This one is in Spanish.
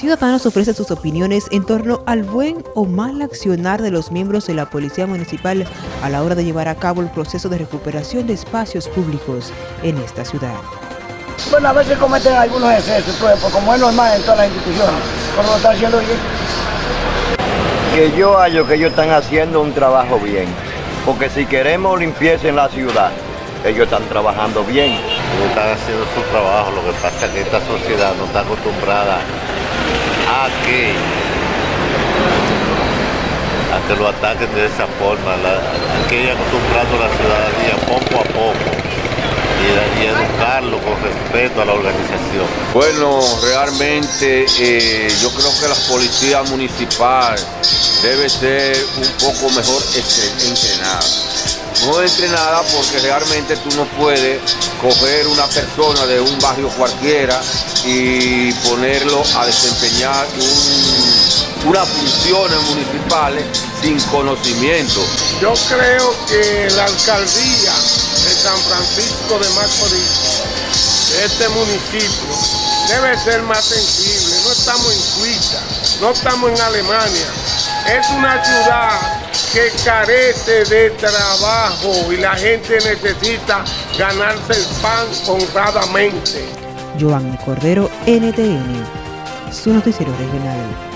Ciudadanos ofrecen sus opiniones en torno al buen o mal accionar de los miembros de la Policía Municipal a la hora de llevar a cabo el proceso de recuperación de espacios públicos en esta ciudad. Bueno, a veces cometen algunos excesos, pues, pues como es normal en todas las instituciones, pero lo están haciendo bien. Que yo hallo que ellos están haciendo un trabajo bien, porque si queremos limpieza en la ciudad, ellos están trabajando bien. Ellos están haciendo su trabajo, lo que pasa es que esta sociedad no está acostumbrada a que, a que lo ataquen de esa forma, que ir acostumbrando a la ciudadanía poco a poco y, educarlo con respeto a la organización. Bueno, realmente eh, yo creo que la policía municipal debe ser un poco mejor entrenada no entrenada porque realmente tú no puedes coger una persona de un barrio cualquiera y ponerlo a desempeñar unas funciones municipales sin conocimiento. Yo creo que la alcaldía de San Francisco de Macorís, de este municipio, debe ser más sensible. No estamos en Suiza, no estamos en Alemania. Es una ciudad que carece de trabajo y la gente necesita ganarse el pan honradamente. Joan Cordero, NTN, su noticiero regional.